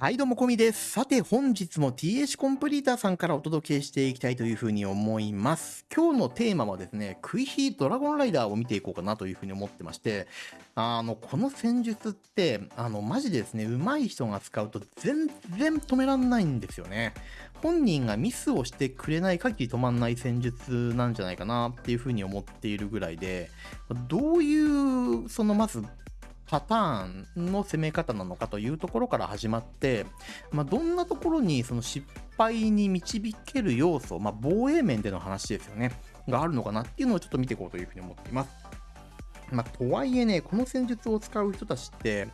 はい、どうも、こみです。さて、本日も TH コンプリーターさんからお届けしていきたいというふうに思います。今日のテーマはですね、クイヒードラゴンライダーを見ていこうかなというふうに思ってまして、あの、この戦術って、あの、マジでですね、上手い人が使うと全然止めらんないんですよね。本人がミスをしてくれない限り止まんない戦術なんじゃないかなっていうふうに思っているぐらいで、どういう、そのまず、パターンの攻め方なのかというところから始まって、まあ、どんなところにその失敗に導ける要素、まあ、防衛面での話ですよね、があるのかなっていうのをちょっと見ていこうというふうに思っています。まあ、とはいえね、この戦術を使う人たちって、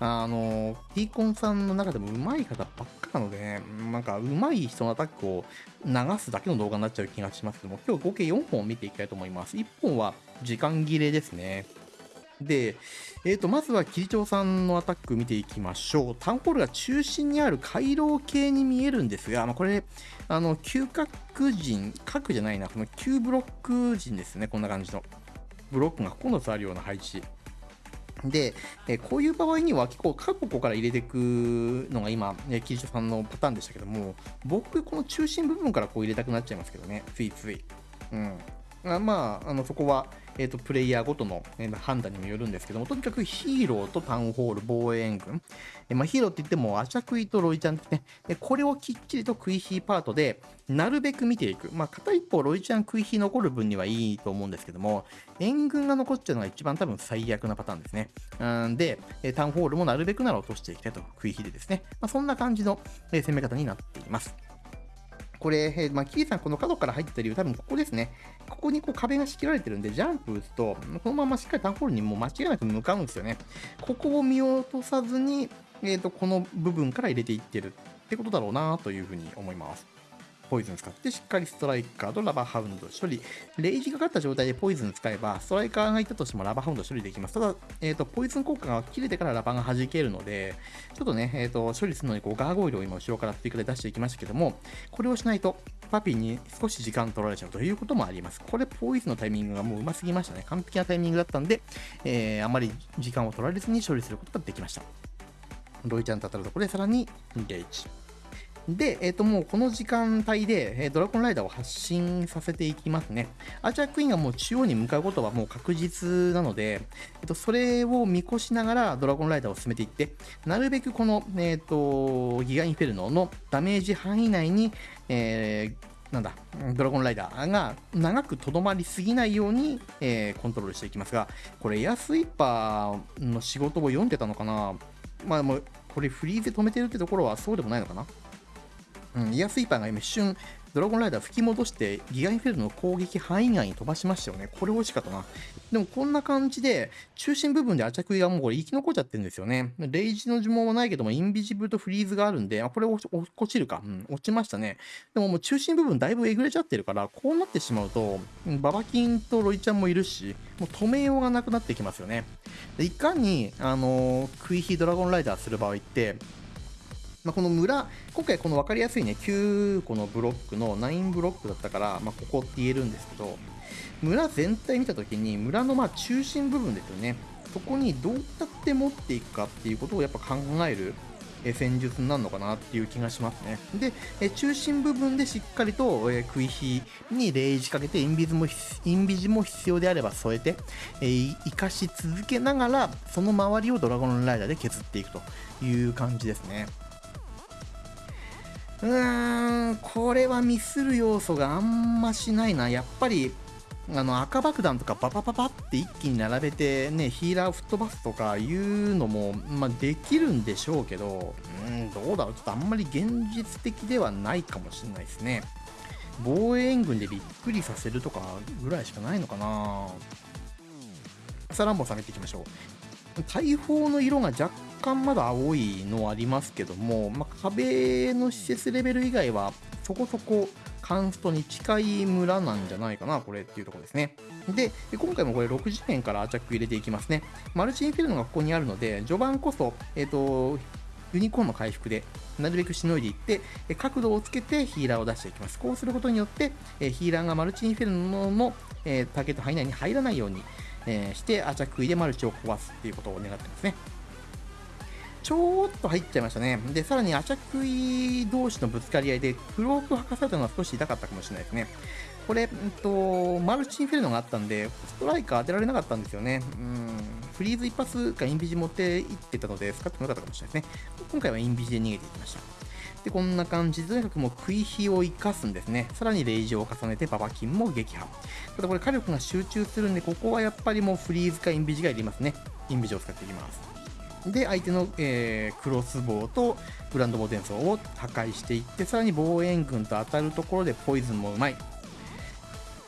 あの、T コンさんの中でも上手い方ばっかなのでね、なんか上手い人のアタックを流すだけの動画になっちゃう気がしますけども、今日合計4本見ていきたいと思います。1本は時間切れですね。で、えー、とまずは桐長さんのアタック見ていきましょう。タウンホールが中心にある回廊系に見えるんですが、まあ、これ、あの、嗅覚陣、角じゃないな、この9ブロック陣ですね、こんな感じの。ブロックが9つあるような配置。で、えこういう場合には結構各個から入れていくのが今、ね、桐長さんのパターンでしたけども、僕、この中心部分からこう入れたくなっちゃいますけどね、ついつい。うん。あまあ、あのそこは、えー、とプレイヤーごとの、えー判断にもよるんですけども、とにかくヒーローとタウンホール、防衛軍、えーまあ、ヒーローって言っても、アチャクイとロイちゃんですね、えこれをきっちりとクイヒーパートで、なるべく見ていく、まあ、片一方、ロイちゃん、クイヒー残る分にはいいと思うんですけども、援軍が残っちゃうのが一番多分最悪なパターンですね。うんで、タウンホールもなるべくなら落としていきたいと、クイヒーでですね、まあ、そんな感じの、え攻め方になっています。これ、えーまあ、キーさん、この角から入ってた理由、多分ここですね。ここにこう壁が仕切られてるんで、ジャンプ打つと、このまましっかりタンホールにもう間違いなく向かうんですよね。ここを見落とさずに、えー、とこの部分から入れていってるってことだろうなというふうに思います。ポイズン使ってしっかりストライカーとラバーハウンド処理。レイジがかかった状態でポイズン使えば、ストライカーがいたとしてもラバーハウンド処理できます。ただ、えー、とポイズン効果が切れてからラバーが弾けるので、ちょっとね、えー、と処理するのにこうガーゴイルを今後ろから追加で出していきましたけども、これをしないとパピーに少し時間取られちゃうということもあります。これ、ポイズンのタイミングがもううますぎましたね。完璧なタイミングだったんで、えーあまり時間を取られずに処理することができました。ロイちゃんと当たるところでさらにゲージ。で、えっ、と、もうこの時間帯で、えドラゴンライダーを発進させていきますね。アーチャークイーンがもう中央に向かうことはもう確実なので、えっ、と、それを見越しながらドラゴンライダーを進めていって、なるべくこの、えっ、と、ギガインフェルノのダメージ範囲内に、えーなんだ、ドラゴンライダーが長くとどまりすぎないように、えーコントロールしていきますが、これエアスイーパーの仕事を読んでたのかなまあもう、これフリーズで止めてるってところはそうでもないのかなうん、イヤスイーパーが今一瞬ドラゴンライダー吹き戻してギガインフェルノの攻撃範囲外に飛ばしましたよね。これ惜しかったな。でもこんな感じで中心部分でアチャクイがもうこれ生き残っちゃってるんですよね。レイジの呪文はないけどもインビジブルとフリーズがあるんで、あこれ落ち落ちるか、うん。落ちましたね。でももう中心部分だいぶえぐれちゃってるから、こうなってしまうと、ババキンとロイちゃんもいるし、もう止めようがなくなってきますよね。でいかに、あのークイヒドラゴンライダーする場合って、まあ、この村、今回この分かりやすいね、9個のブロックの9ブロックだったから、まあ、ここって言えるんですけど、村全体見たときに、村のまあ中心部分ですよね、そこにどうやって持っていくかっていうことをやっぱ考える戦術になるのかなっていう気がしますね。で、中心部分でしっかりと、食い火にレイジかけてインビズもインビジも必要であれば添えて、生かし続けながらその周りをドラゴンライダーで削っていくという感じですね。うーん、これはミスる要素があんましないな。やっぱり、あの赤爆弾とかパパパパって一気に並べてね、ヒーラーを吹っ飛ばすとかいうのも、まあ、できるんでしょうけど、うん、どうだろう。ちょっとあんまり現実的ではないかもしれないですね。防衛援軍でびっくりさせるとかぐらいしかないのかな。サランボさん見ていきましょう。大砲の色が若干まだ青いのありますけども、まあ、壁の施設レベル以外はそこそこカンストに近い村なんじゃないかな、これっていうところですね。で、今回もこれ6次元からアチャック入れていきますね。マルチインフェルノがここにあるので、序盤こそ、えっ、と、ユニコーンの回復でなるべくしのいでいって、角度をつけてヒーラーを出していきます。こうすることによって、ヒーラーがマルチインフェルノの、えターゲット範囲内に入らないように、えーしてアチャクイでマルチを壊すっていうことを願ってますね。ちょっと入っちゃいましたね。で、さらにアチャクイ同士のぶつかり合いで、クロークを吐かされたのは少し痛かったかもしれないですね。これ、うんと、マルチインフェルノがあったんで、ストライカー当てられなかったんですよね。うん、フリーズ一発かインビジ持っていってたので、使ってもよかったかもしれないですね。今回はインビジで逃げていきました。で、こんな感じで、とにかくもう食い火を生かすんですね。さらにレイジを重ねてババキンも撃破。ただこれ火力が集中するんで、ここはやっぱりもうフリーズかインビジがいりますね。インビジを使っていきます。で、相手の、えー、クロスボウとグランドボーテンソーを破壊していって、さらに防衛軍と当たるところでポイズンもうまい。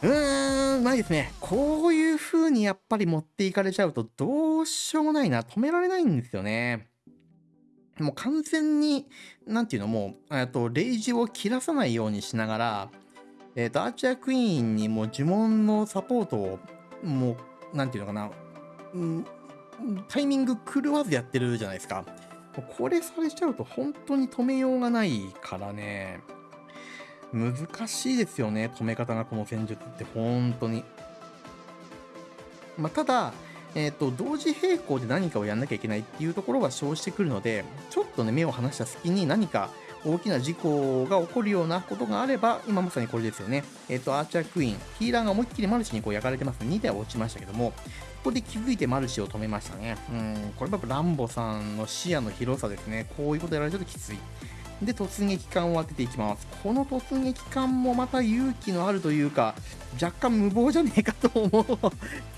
うーん、うまいですね。こういう風にやっぱり持っていかれちゃうとどうしようもないな。止められないんですよね。もう完全に、なんていうの、もう、えっと、レイジを切らさないようにしながら、えっと、アーチャークイーンにも呪文のサポートを、もう、なんていうのかな、うん、タイミング狂わずやってるじゃないですか。これされちゃうと本当に止めようがないからね。難しいですよね、止め方がこの戦術って本当に。まあ、ただ、えっ、ー、と、同時並行で何かをやんなきゃいけないっていうところが生じてくるので、ちょっとね、目を離した隙に何か大きな事故が起こるようなことがあれば、今まさにこれですよね。えっ、ー、と、アーチャークイーン、ヒーラーが思いっきりマルチにこう焼かれてます。2台落ちましたけども、ここで気づいてマルチを止めましたね。うん、これやっぱランボさんの視野の広さですね。こういうことやられちゃうときつい。で、突撃艦を当てていきます。この突撃艦もまた勇気のあるというか、若干無謀じゃねえかと思う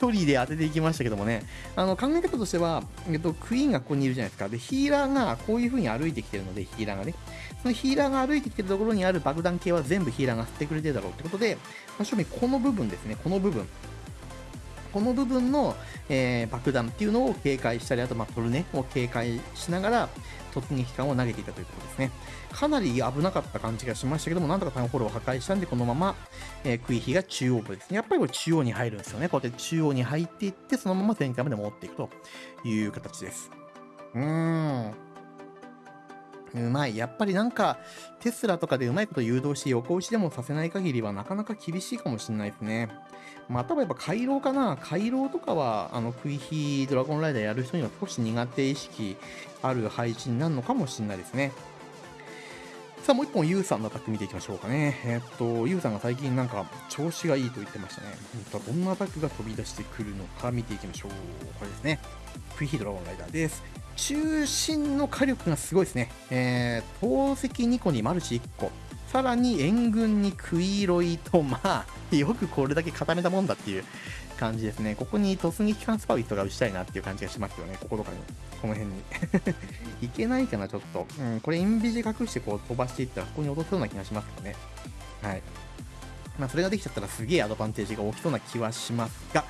距離で当てていきましたけどもね、あの考え方としては、えっと、クイーンがここにいるじゃないですか。で、ヒーラーがこういう風に歩いてきてるので、ヒーラーがね、そのヒーラーが歩いてきてるところにある爆弾系は全部ヒーラーが吸ってくれてるだろうってことで、ま、正味この部分ですね、この部分。この部分の、えー、爆弾っていうのを警戒したり、あと、まあ、トルネを警戒しながら、突撃艦を投げていたということですね。かなり危なかった感じがしましたけども、なんとかタウンホールを破壊したんで、このまま、えー、クイヒが中央部ですね。やっぱりこれ中央に入るんですよね。こうやって中央に入っていって、そのまま前回まで持っていくという形です。うーん。うまい。やっぱりなんか、テスラとかでうまいこと誘導して、横打ちでもさせない限りはなかなか厳しいかもしれないですね。まあたはやっぱ回廊かな。回廊とかは、あの、クイヒドラゴンライダーやる人には少し苦手意識ある配置になるのかもしれないですね。さあ、もう一本、ユウさんのアタック見ていきましょうかね。えー、っと、ユウさんが最近なんか調子がいいと言ってましたね。どんなアタックが飛び出してくるのか見ていきましょう。これですね。クイヒドラゴンライダーです。中心の火力がすごいですね。えー、投石2個にマルチ1個。さらに援軍にクイロイと、まあ、よくこれだけ固めたもんだっていう感じですね。ここに突撃艦スパウィットが打ちたいなっていう感じがしますよね。こことかに。この辺に。いけないかな、ちょっと。うん、これインビジ隠してこう飛ばしていったら、ここに落とすような気がしますよね。はい。まあ、それができちゃったらすげえアドバンテージが大きそうな気はしますが、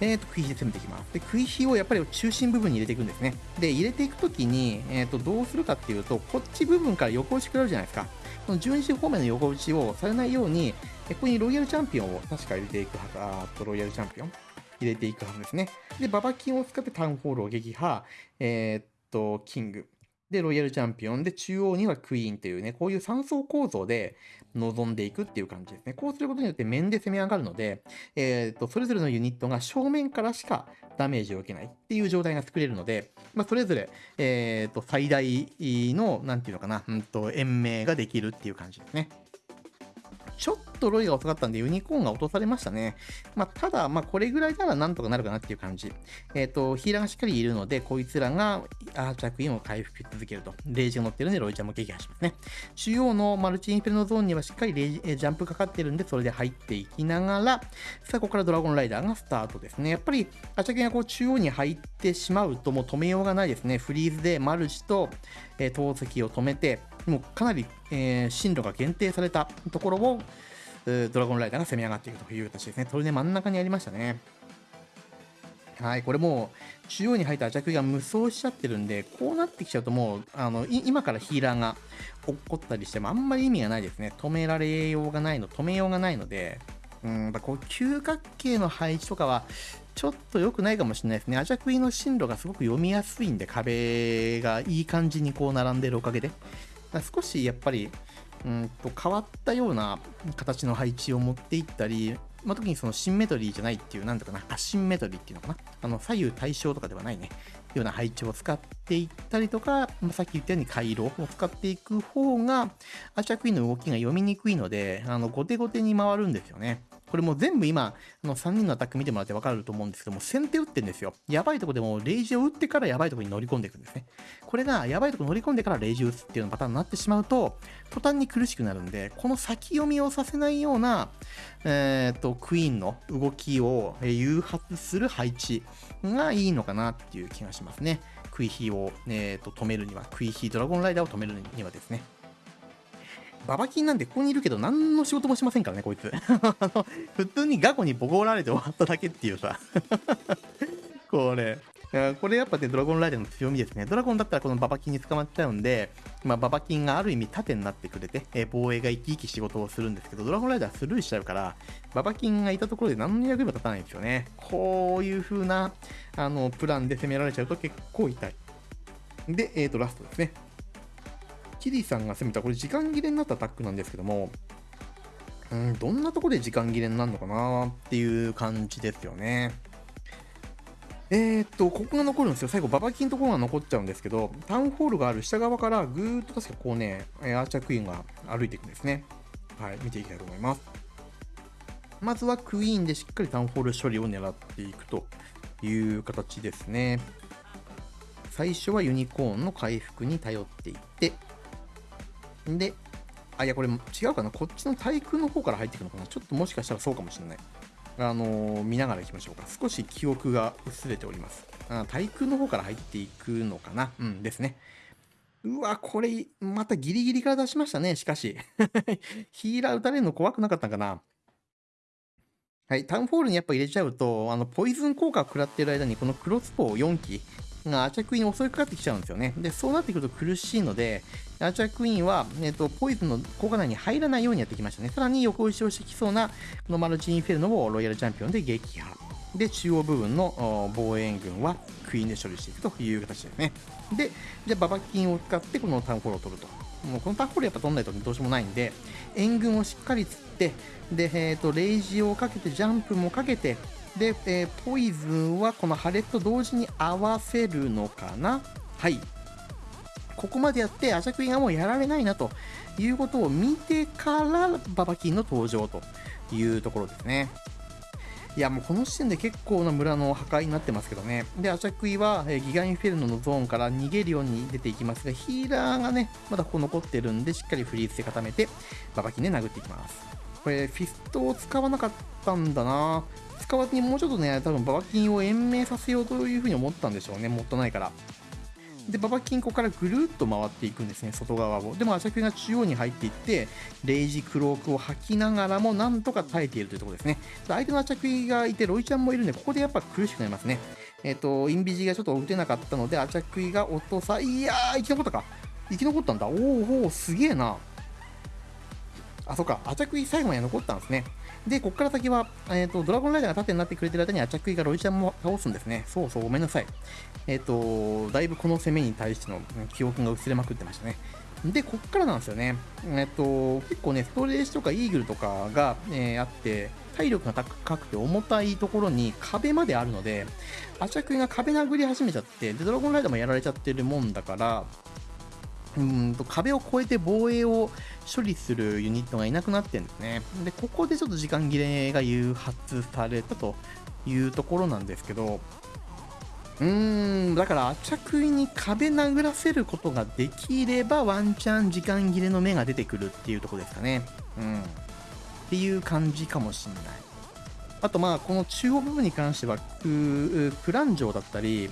えっ、ー、と、食い火で攻めていきます。で、食い火をやっぱり中心部分に入れていくんですね。で、入れていくときに、えっ、ー、と、どうするかっていうと、こっち部分から横打ち食らうじゃないですか。この12時方面の横打ちをされないように、ここにロイヤルチャンピオンを確か入れていくはず、あとロイヤルチャンピオン入れていくはずですね。で、ババキンを使ってタウンホールを撃破、えー、っと、キング。で、ロイヤルチャンピオンで、中央にはクイーンというね、こういう3層構造で臨んでいくっていう感じですね。こうすることによって面で攻め上がるので、えっ、と、それぞれのユニットが正面からしかダメージを受けないっていう状態が作れるので、まあ、それぞれ、えっ、と、最大の、なんていうのかな、うんと、延命ができるっていう感じですね。ちょっっとロイが遅かったんでユニコーンが落とされましたね。まあ、ただ、まあ、これぐらいならなんとかなるかなっていう感じ。えっ、ー、と、ヒーラーがしっかりいるので、こいつらがアー着印を回復し続けると。レイジが乗ってるんで、ロイちゃんも撃破しますね。中央のマルチインフェルノゾーンにはしっかりレイジ、えジャンプかかってるんで、それで入っていきながら、さあ、ここからドラゴンライダーがスタートですね。やっぱり、アチャケがこう中央に入ってしまうと、もう止めようがないですね。フリーズでマルチと、えー、投石を止めて、もうかなり、えー、進路が限定されたところを、ドラゴンライダーが攻め上がっていくという形ですね。それで真ん中にありましたね。はい、これもう中央に入ったアチャクが無双しちゃってるんで、こうなってきちゃうともう、あの、今からヒーラーが落っこったりしてもあんまり意味がないですね。止められようがないの、止めようがないので、うん、こう九角形の配置とかはちょっと良くないかもしれないですね。アジャクイの進路がすごく読みやすいんで、壁がいい感じにこう並んでるおかげで。少しやっぱりうんと変わったような形の配置を持っていったり、まあ、特にそのシンメトリーじゃないっていう、なんだかな、アシンメトリーっていうのかな。あの、左右対称とかではないね。ような配置を使っていったりとか、まあ、さっき言ったように回路を使っていく方が、アーチャークイーンの動きが読みにくいので、あの、後手後手に回るんですよね。これもう全部今、あの3人のアタック見てもらってわかると思うんですけども、先手打ってんですよ。やばいとこでもレイジを打ってからやばいとこに乗り込んでいくんですね。これがやばいとこ乗り込んでからレイジを打つっていうようなパターンになってしまうと、途端に苦しくなるんで、この先読みをさせないような、えー、っと、クイーンの動きを誘発する配置がいいのかなっていう気がしますね。クイヒーを、えー、と止めるには、クイヒードラゴンライダーを止めるにはですね。ババキンなんてここにいるけど何の仕事もしませんからね、こいつ。あの普通にガコにボコられて終わっただけっていうさ。これ。これやっぱね、ドラゴンライダーの強みですね。ドラゴンだったらこのババキンに捕まっちゃうんで、まあ、ババキンがある意味盾になってくれて、え、防衛が生き生き仕事をするんですけど、ドラゴンライダースルーしちゃうから、ババキンがいたところで何の役にも立たないんですよね。こういう風な、あの、プランで攻められちゃうと結構痛い。で、えっ、ー、と、ラストですね。キリさんが攻めた、これ時間切れになったアタックなんですけども、うん、どんなとこで時間切れになるのかなっていう感じですよね。えー、っと、ここが残るんですよ。最後、ババキンのところが残っちゃうんですけど、タウンホールがある下側からぐーっと確かこうね、アーチャークイーンが歩いていくんですね。はい、見ていきたいと思います。まずはクイーンでしっかりタウンホール処理を狙っていくという形ですね。最初はユニコーンの回復に頼っていって、で、あ、いや、これ違うかな。こっちの対空の方から入っていくのかな。ちょっともしかしたらそうかもしれない。あのー、見ながら行きましょうか。少し記憶が薄れております。あ対空の方から入っていくのかな。うんですね。うわ、これ、またギリギリから出しましたね、しかし。ヒーラー撃たれるの怖くなかったんかな。はい、タウンフォールにやっぱ入れちゃうと、あの、ポイズン効果を食らってる間に、このクロスボウ4機がアチャクイに襲いかかってきちゃうんですよね。で、そうなってくると苦しいので、アーチャークイーンは、えっ、ー、と、ポイズンの効果内に入らないようにやってきましたね。さらに横打ちをしてきそうな、このマルチインフェルノをロイヤルチャンピオンで撃破。で、中央部分の防衛軍はクイーンで処理していくという形ですね。で、じゃあババキンを使ってこのタウンホールを取ると。もうこのタウンホールやっぱ取んないとどうしようもないんで、援軍をしっかり釣って、で、えっ、ー、と、レイジをかけて、ジャンプもかけて、で、えー、ポイズンはこのハレット同時に合わせるのかなはい。ここまでやってアジャクイがもうやられないなということを見てからババキンの登場というところですね。いやもうこの時点で結構な村の破壊になってますけどね。で、アチャクイは、えギガインフェルノのゾーンから逃げるように出ていきますが、ヒーラーがね、まだここ残ってるんで、しっかりフリーズで固めて、ババキンで殴っていきます。これ、フィストを使わなかったんだな使わずにもうちょっとね、多分ババキンを延命させようというふうに思ったんでしょうね、もったいないから。で、ババキンここからぐるっと回っていくんですね、外側を。でも、アチャクが中央に入っていって、レイジクロークを吐きながらも、なんとか耐えているというところですね。相手のアチャクがいて、ロイちゃんもいるんで、ここでやっぱ苦しくなりますね。えっ、ー、と、インビジがちょっと打てなかったので、アチャクが落とさ、いやー、生き残ったか。生き残ったんだ。おーおー、すげえな。あ、そっか、アチャクイ最後まで残ったんですね。で、ここから先は、えっ、ー、と、ドラゴンライダーが盾になってくれてる間にアチャクイがロイちゃんも倒すんですね。そうそう、ごめんなさい。えっ、ー、と、だいぶこの攻めに対しての記憶が薄れまくってましたね。で、こっからなんですよね。えっ、ー、と、結構ね、ストレージとかイーグルとかが、えあって、体力が高くて重たいところに壁まであるので、アチャクイが壁殴り始めちゃって、で、ドラゴンライダーもやられちゃってるもんだから、うんと壁を越えて防衛を処理するユニットがいなくなってるんですね。で、ここでちょっと時間切れが誘発されたというところなんですけど、うーん、だから、着衣に壁殴らせることができれば、ワンチャン時間切れの目が出てくるっていうとこですかね。うん。っていう感じかもしんない。あと、まあ、この中央部分に関しては、クラン城だったり、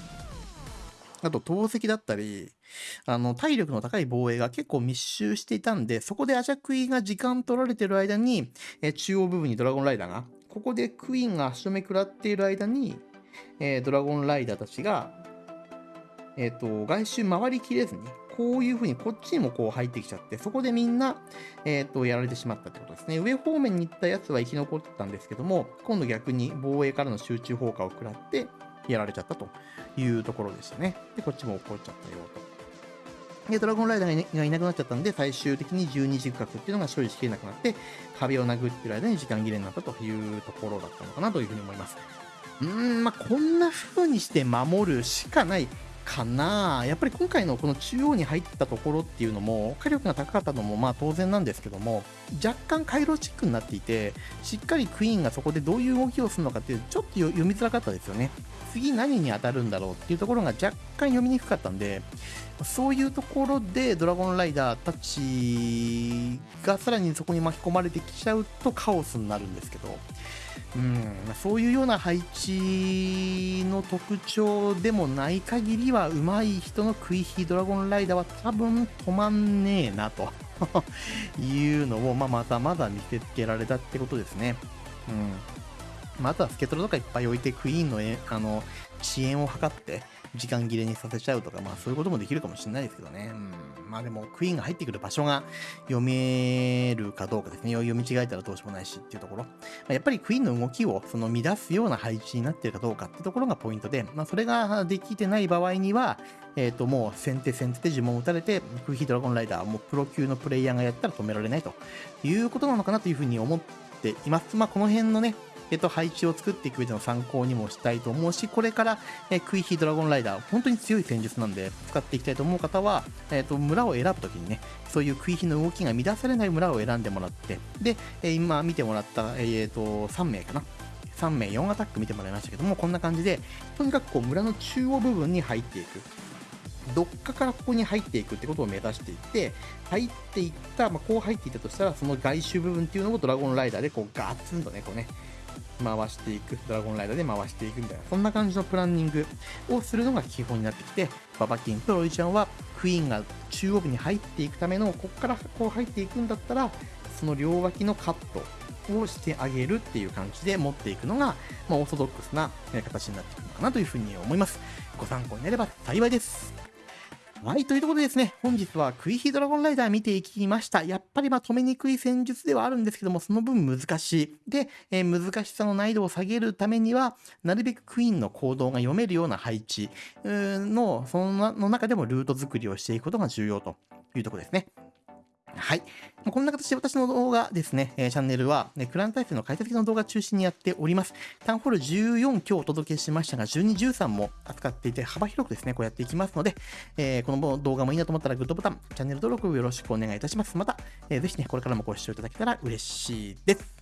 あと、投石だったり、あの、体力の高い防衛が結構密集していたんで、そこでアジャクイが時間取られてる間に、え中央部分にドラゴンライダーが、ここでクイーンが足止め食らっている間に、えー、ドラゴンライダーたちが、えっ、ー、と、外周回りきれずに、こういう風にこっちにもこう入ってきちゃって、そこでみんな、えっ、ー、と、やられてしまったってことですね。上方面に行ったやつは生き残ったんですけども、今度逆に防衛からの集中放火を食らって、やられちゃったというところでしたね。で、こっちも怒っちゃったよと。で、ドラゴンライダーがいなくなっちゃったんで、最終的に12時区画っていうのが処理しきれなくなって、壁を殴ってる間に時間切れになったというところだったのかなというふうに思います。うーん、まあ、こんな風にして守るしかないかな。やっぱり今回のこの中央に入ったところっていうのも火力が高かったのもまあ当然なんですけども若干回路チックになっていてしっかりクイーンがそこでどういう動きをするのかっていうちょっと読みづらかったですよね。次何に当たるんだろうっていうところが若干読みにくかったんでそういうところでドラゴンライダーたちがさらにそこに巻き込まれてきちゃうとカオスになるんですけどうん、そういうような配置の特徴でもない限りは、上手い人のクイヒードラゴンライダーは多分止まんねえなと いうのを、まあ、またまだ見せつけられたってことですね。うん。まあ、とはスケトロとかいっぱい置いてクイーンのえあの遅延を図って、時間切れにさせちゃうとか、まあそういうこともできるかもしれないですけどね。うん、まあでも、クイーンが入ってくる場所が読めるかどうかですね。読み違えたらどうしようもないしっていうところ。まあ、やっぱりクイーンの動きをその乱すような配置になってるかどうかってところがポイントで、まあそれができてない場合には、えっ、ー、ともう先手先手で呪文を打たれて、クイヒードラゴンライダー、もうプロ級のプレイヤーがやったら止められないということなのかなというふうに思っています。まあこの辺のね、えっと、配置を作っていく上での参考にもしたいと思うし、これから、えクイヒードラゴンライダー、本当に強い戦術なんで、使っていきたいと思う方は、えっと、村を選ぶときにね、そういうクイヒの動きが乱されない村を選んでもらって、で、え今見てもらった、えっ、と、3名かな。3名4アタック見てもらいましたけども、こんな感じで、とにかくこう村の中央部分に入っていく。どっかからここに入っていくってことを目指していって、入っていった、まあ、こう入っていったとしたら、その外周部分っていうのをドラゴンライダーでこうガツンとね、こうね、回していく、ドラゴンライダーで回していくみたいな、そんな感じのプランニングをするのが基本になってきて、ババキンとロイちゃんは、クイーンが中央部に入っていくための、ここからこう入っていくんだったら、その両脇のカットをしてあげるっていう感じで持っていくのが、まあ、オーソドックスな形になってくるのかなというふうに思います。ご参考になれば幸いです。はい、ということでですね、本日はクイヒドラゴンライダー見ていきました。やっぱりまあ止めにくい戦術ではあるんですけども、その分難しい。で、えー、難しさの難易度を下げるためには、なるべくクイーンの行動が読めるような配置の、その中でもルート作りをしていくことが重要というところですね。はい。こんな形で私の動画ですね、え、チャンネルは、ね、クラン体制の解説の動画中心にやっております。タウンホール14今日お届けしましたが、12、13も扱っていて幅広くですね、こうやっていきますので、えー、この動画もいいなと思ったらグッドボタン、チャンネル登録よろしくお願いいたします。また、えー、ぜひね、これからもご視聴いただけたら嬉しいです。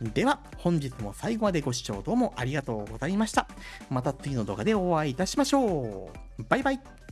では、本日も最後までご視聴どうもありがとうございました。また次の動画でお会いいたしましょう。バイバイ。